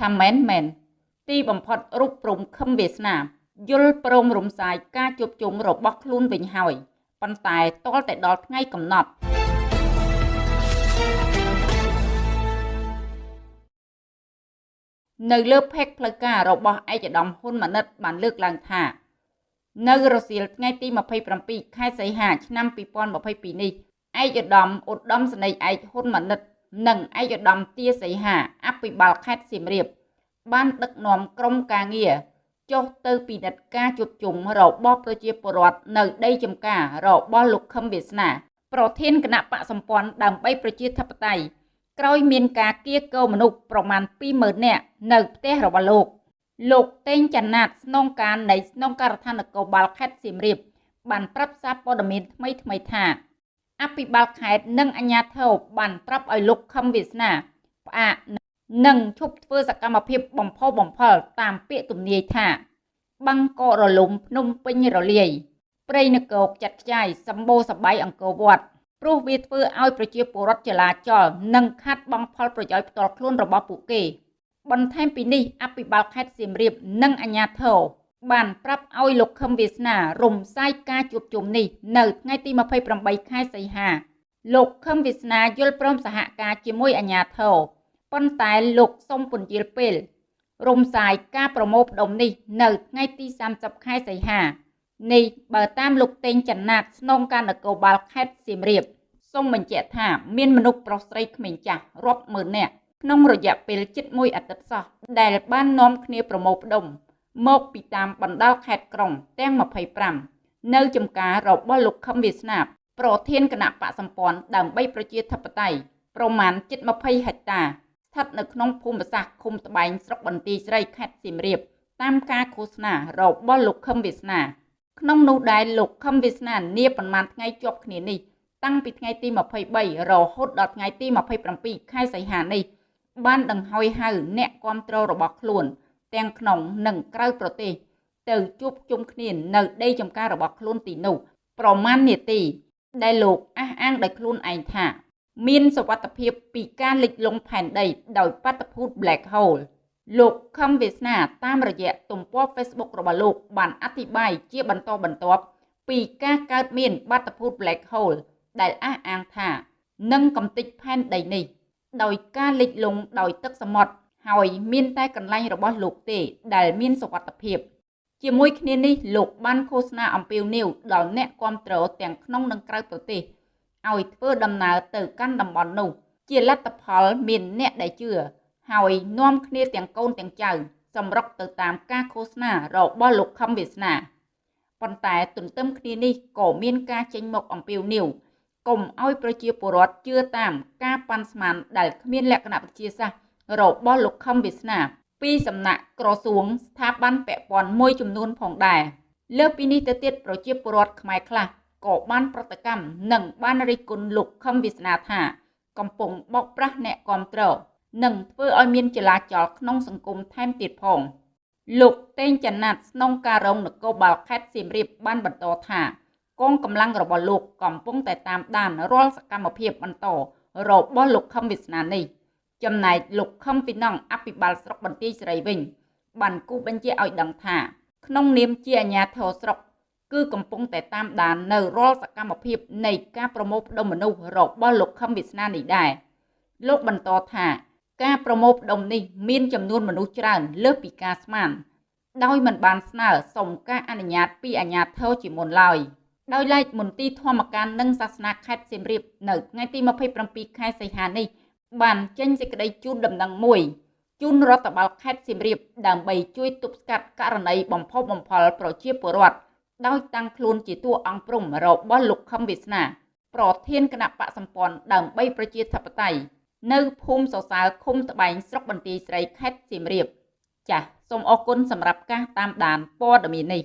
ថាមែនមែនទីបំផុតរូបព្រំខឹមវាសនាយល់ព្រមរំសាយការជួបជុំរបស់ខ្លួនវិញហើយប៉ុន្តែតលតែដល់ថ្ងៃកំណត់នៅលើផេកផ្លូវការរបស់ឯកឧត្តមហ៊ុនម៉ាណិតបានលើកឡើងថា នៅរសៀលថ្ងៃទី27ខែសីហាឆ្នាំ2022នេះឯកឧត្តមឧត្តមសេនីយ៍ឯកហ៊ុនម៉ាណិត និងឯកឧត្តមទាសីហាអភិបាលខេត្តសៀមរាប បានដឹកនាំក្រុមការងារចុះទៅពិនិត្យការជួបជុំរបស់ប្រជាពលរដ្ឋនៅដីចំការរបស់លោកខឹមវាសនា ប្រធានគណៈបកសម្ព័ន្ធដើម្បីប្រជាធិបតេយ្យក្រោយមានការគៀកោមនុស្សប្រមាណ20000នាក់នៅផ្ទះរបស់លោកលោកតេងចនាតស្នងការនៃស្នងការដ្ឋាននគរបាលខេត្តសៀមរាបបានប្រាប់សារព័ត៌មានថ្មីថ្មីថា អភិបាលខេត្តនិងអាជ្ញាធរបានប្រាប់ឲ្យលោកខឹមវាសនាផ្អាកនិងឈប់ធ្វើសកម្មភាពបំផុសបំផុលតាមពាក្យទំនាយថាបាំងកករលំភ្នំពេញរលាយព្រៃនគរចាត់ខ្ចាយសម្បូរសបាយអង្គរវត្តព្រោះវាធ្វើឲ្យប្រជាពលរដ្ឋចលាចលនិងខាត់បងផលប្រយោជន៍ផ្ទាល់ខ្លួនរបស់ពួកគេ បន្ថែមពីនេះអភិបាលខេត្តសៀមរាបនិងអាជ្ញាធរ បានប្រាប់ឲ្យលោកខឹមវាសនា រំសាយការជួបជុំនេះនៅថ្ងៃទី28ខែសីហាលោកខឹមវាសនាយល់ព្រមសហការជាមួយអាជ្ញាធរប៉ុន្តែលោកសុំពន្យាលពេល រំសាយការប្រមូលផ្ដុំនេះនៅថ្ងៃទី30ខែសីហានេះបើតាមលោកតេងចនាតស្នងការនគរបាលខេត្តសៀមរាបសូមបញ្ជាក់ថាមានមនុស្សប្រុសស្រីក្មេងចាស់រាប់ម៉ឺននាក់ក្នុងរយៈពេលជិត1អាទិត្យសោះដែលបាននាំគ្នាប្រមូលផ្ដុំ មកពីតាមបណ្ដាលខេត្តក្រុងទាំង25នៅចំការរបស់លោកខឹមវាសនាប្រធានគណៈបកសម្ព័ន្ធដើម្បីប្រជាធិបតេយ្យប្រមាណជិត20ហិកតាស្ថិតនៅក្នុងភូមិសាស្ត្រឃុំត្បែងស្រុកបន្ទាយស្រីខេត្តសៀមរាបតាមការឃោសនារបស់លោកខឹមវាសនាក្នុងនោះដែរលោកខឹមវាសនានាប្រមាណថ្ងៃជាប់គ្នានេះតាំងពីថ្ងៃទី23រហូតដល់ថ្ងៃទី27ខែសីហានេះបានដង្ហោយហៅអ្នកគ្រប់គ្រងរបស់ខ្លួន ទាំងក្នុងនិងក្រៅប្រទេស ទៅជួបជុំគ្នានៅដីចំការរបស់ខ្លួនទីនោះប្រមាណនាទីដែលលោកអះអាងដោយខ្លួនឯងថា មានសវត្ថភាពពីការលិចលង់ផែនដី ដោយបាតុភូត Black Hole លោកខំវាសនាតាមរយៈទំព័រ Facebook របស់លោក បានអធិប្បាយជាបន្តបន្ទាប់ពីការកើតមានបាតុភូត Black Hole ដែលអះអាងថានឹងកំទេចផែនដីនេះ ដោយការលិចលង់ដោយទឹកសមុទ្រ ហើយមានតែកន្លែងរបស់លោកទេដែលមានសុវត្ថិភាពជាមួយគ្នានេះលោកបានឃោសនាអំពាវនាវដល់អ្នកគ្រប់គ្រងទាំងក្នុងនិងក្រៅប្រទេសឲ្យធ្វើដំណើរទៅកាន់តំបន់នោះ ជាលទ្ធផលមានអ្នកដែលជឿហើយនាំគ្នាទាំងកូនទាំងចៅសម្រុកទៅតាមការឃោសនារបស់លោកខំវាសនាប៉ុន្តែទន្ទឹមគ្នានេះក៏មានការចេញមកអំពាវនាវកុំឲ្យប្រជាពលរដ្ឋជឿតាមការប៉ាន់ស្មានដែលគ្មានលក្ខណៈវិទ្យាសាស្ត្រ របស់លោកខំវាសនា ពីសំណាក់ក្រសួងស្ថាប័នពាក់ព័ន្ធមួយចំនួនផងដែរលើពីនេះទៅទៀតប្រជាពលរដ្ឋខ្មែរខ្លះក៏បានប្រតិកម្មនិងបានរិះគន់លោកខឹមវាសនាថា កំពុងបោកប្រាស់អ្នកគាំទ្រនិងធ្វើឲ្យមានចលាចលក្នុងសង្គមថែមទៀតផងលោកតេងចនាតស្នងការរងនគរបាលខេត្តសៀមរាបបានបន្តថាកងកម្លាំងរបស់លោកកំពុងតែតាមដានរាល់សកម្មភាពបន្តរបស់លោកខឹមវាសនានេះ ចំណែកលោកខឹមពីណងអភិបាលស្រុកបន្ទាយស្រីវិញបានគូបញ្ជាឲ្យដឹងថា ក្នុងនាមជាអាជ្ញាធរស្រុកគឺកំពុងតែតាមដាននៅរាល់សកម្មភាពនៃការប្រមូលផ្ដុំមនុស្សរបស់លោកខឹមវាសនានេះដែរលោកបន្តថាការប្រមូលផ្ដុំនេះមានចំនួនមនុស្សច្រើនលើសពីការស្មាន ដោយមិនបានស្នើសុំការអនុញ្ញាតពីអាជ្ញាធរជាមុនឡើយដោយឡែកមន្ទីរធម្មការនិងសាសនាខេត្តសៀមរាបនៅថ្ងៃទី27ខែសីហានេះ បានចេញសេចក្តីជូនដំណឹងមួយជូនរដ្ឋបាលខេត្តសៀមរាបដើម្បីជួយទប់ស្កាត់ករណីបំផុសបំផុលប្រជាពលរដ្ឋដោយតាំងខ្លួនជាតួអង្គព្រំរបស់លោកខឹមវាសនា ប្រធានគណៈបកសម្ព័ន្ធដើម្បីប្រជាធិបតេយ្យនៅភូមិសសើរឃុំត្បែងស្រុកបន្ទាយស្រីខេត្តសៀមរាប ចាសសូមអរគុណសម្រាប់ការតាមដានព័ត៌មាននេះ